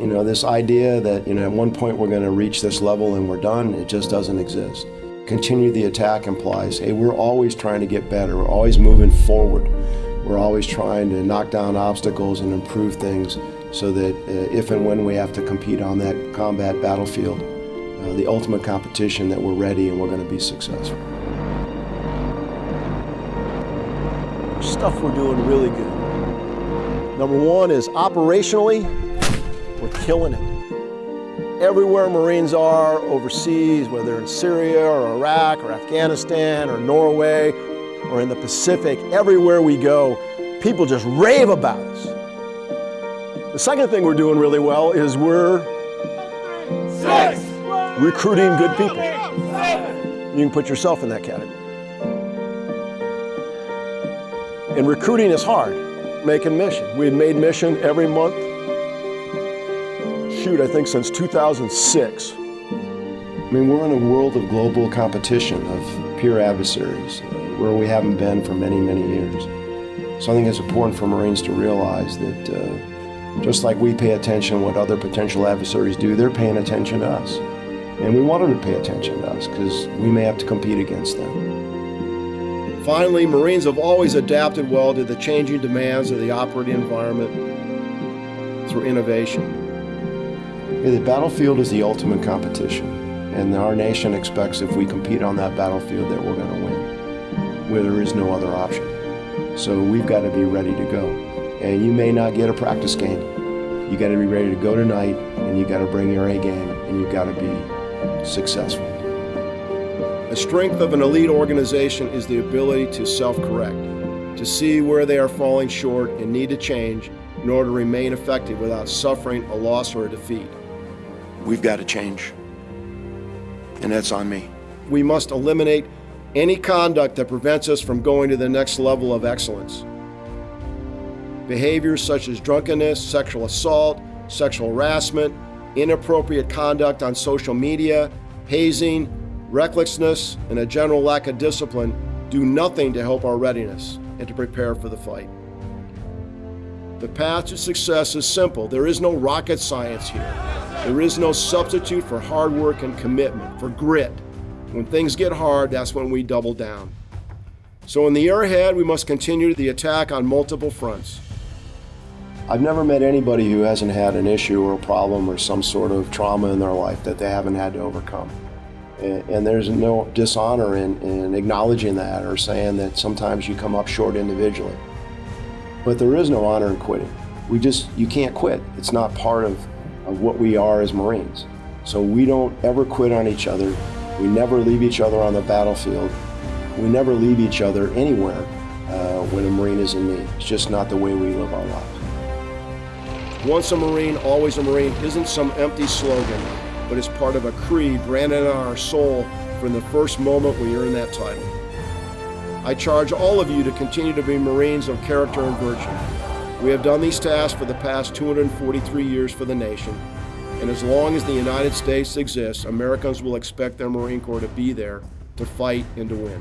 You know, this idea that, you know, at one point we're going to reach this level and we're done, it just doesn't exist. Continue the attack implies, hey, we're always trying to get better. We're always moving forward. We're always trying to knock down obstacles and improve things so that uh, if and when we have to compete on that combat battlefield, uh, the ultimate competition, that we're ready and we're going to be successful. Stuff we're doing really good. Number one is operationally, we're killing it everywhere Marines are overseas, whether in Syria or Iraq or Afghanistan or Norway or in the Pacific, everywhere we go, people just rave about us. The second thing we're doing really well is we're Six. recruiting good people. You can put yourself in that category. And recruiting is hard, making mission. We've made mission every month shoot, I think, since 2006. I mean, we're in a world of global competition, of peer adversaries, where we haven't been for many, many years. So I think it's important for Marines to realize that uh, just like we pay attention what other potential adversaries do, they're paying attention to us. And we want them to pay attention to us because we may have to compete against them. Finally, Marines have always adapted well to the changing demands of the operating environment through innovation. The battlefield is the ultimate competition, and our nation expects if we compete on that battlefield that we're going to win, where there is no other option. So we've got to be ready to go. And you may not get a practice game. You got to be ready to go tonight, and you got to bring your A game, and you got to be successful. The strength of an elite organization is the ability to self-correct, to see where they are falling short and need to change in order to remain effective without suffering a loss or a defeat. We've got to change. And that's on me. We must eliminate any conduct that prevents us from going to the next level of excellence. Behaviors such as drunkenness, sexual assault, sexual harassment, inappropriate conduct on social media, hazing, recklessness, and a general lack of discipline do nothing to help our readiness and to prepare for the fight. The path to success is simple. There is no rocket science here. There is no substitute for hard work and commitment, for grit. When things get hard, that's when we double down. So in the year ahead, we must continue the attack on multiple fronts. I've never met anybody who hasn't had an issue or a problem or some sort of trauma in their life that they haven't had to overcome. And, and there's no dishonor in, in acknowledging that or saying that sometimes you come up short individually. But there is no honor in quitting. We just, you can't quit. It's not part of of what we are as Marines. So we don't ever quit on each other. We never leave each other on the battlefield. We never leave each other anywhere uh, when a Marine is in need. It's just not the way we live our lives. Once a Marine, always a Marine isn't some empty slogan, but it's part of a creed branded on our soul from the first moment we earn that title. I charge all of you to continue to be Marines of character and virtue. We have done these tasks for the past 243 years for the nation, and as long as the United States exists, Americans will expect their Marine Corps to be there to fight and to win.